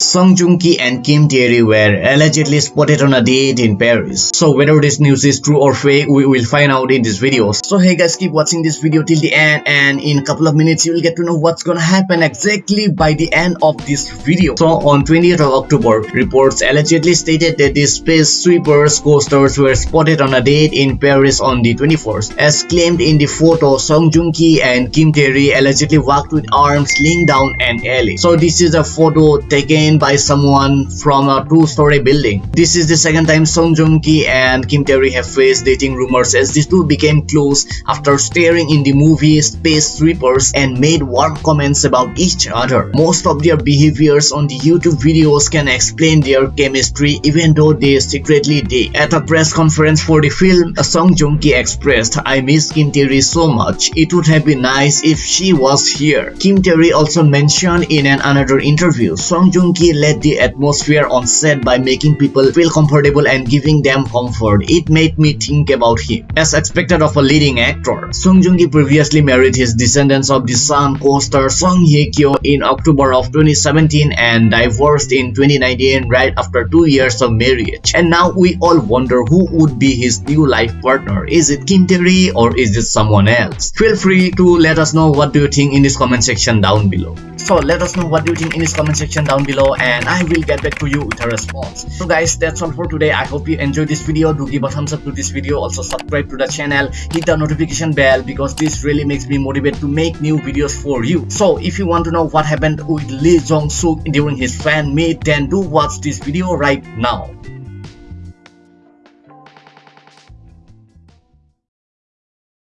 Song Joong Ki and Kim Tae-ri were allegedly spotted on a date in Paris. So whether this news is true or fake, we will find out in this video. So hey guys, keep watching this video till the end and in a couple of minutes you will get to know what's gonna happen exactly by the end of this video. So on 20th of October, reports allegedly stated that the Space Sweepers coasters were spotted on a date in Paris on the 21st. As claimed in the photo, Song Joong Ki and Kim Tae-ri allegedly walked with arms linked down an alley. So this is a photo taken by someone from a two-story building. This is the second time Song Joong Ki and Kim Tae-ri have faced dating rumors as these two became close after starring in the movie Space Sweepers and made warm comments about each other. Most of their behaviors on the YouTube videos can explain their chemistry even though they secretly date. At a press conference for the film, Song Joong Ki expressed, I miss Kim Tae-ri so much. It would have been nice if she was here. Kim Tae-ri also mentioned in an another interview, Song Joong he led the atmosphere on set by making people feel comfortable and giving them comfort. It made me think about him. As expected of a leading actor, Song Joong Ki previously married his descendants of the Sun co-star Song Hye Kyo in October of 2017 and divorced in 2019 right after two years of marriage. And now we all wonder who would be his new life partner. Is it Kim Tae-ri or is it someone else? Feel free to let us know what do you think in this comment section down below. So let us know what do you think in this comment section down below and I will get back to you with a response. So guys that's all for today. I hope you enjoyed this video. Do give a thumbs up to this video. Also subscribe to the channel. Hit the notification bell because this really makes me motivated to make new videos for you. So if you want to know what happened with Lee Jong Suk during his fan meet then do watch this video right now.